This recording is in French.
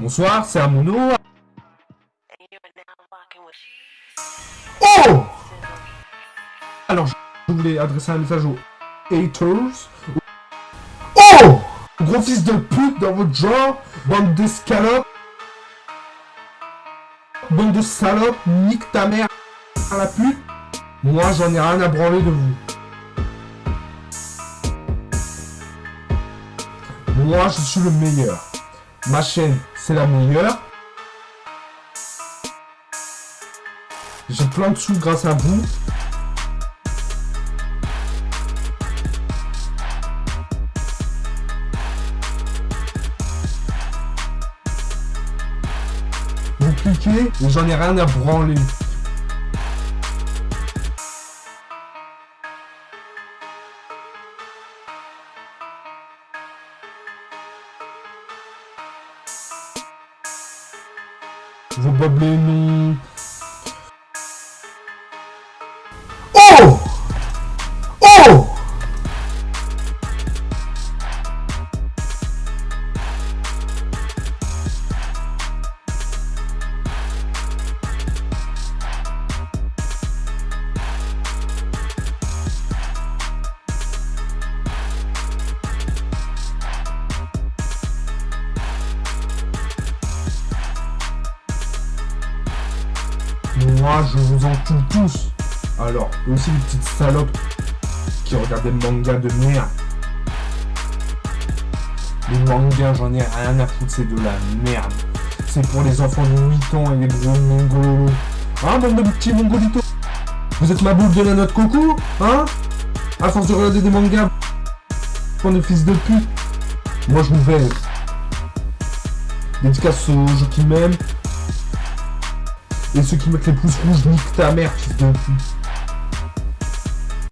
Bonsoir, c'est Amuno. Oh Alors, je voulais adresser un message aux haters. Oh Gros fils de pute dans votre genre, bande d'escalopes. Bande de salopes, nique ta mère à la pute. Moi, j'en ai rien à branler de vous. Moi, je suis le meilleur. Ma chaîne, c'est la meilleure. J'ai plein de sous grâce à vous. Vous cliquez et j'en ai rien à branler. Vos boblés non. Oh Oh Moi, je vous en tue tous. Alors, aussi les petites salopes qui regardent des mangas de merde. Les mangas, j'en ai rien à foutre, c'est de la merde. C'est pour les enfants de 8 ans et les gros mongolos. Hein, bande de petits mongolitos Vous êtes ma boule de la note coco Hein? À force de regarder des mangas, bande de fils de pute. Moi, je vous baise. Dédicace aux gens qui m'aiment. Et ceux qui mettent les pouces rouges, nique ta mère, fils de pute.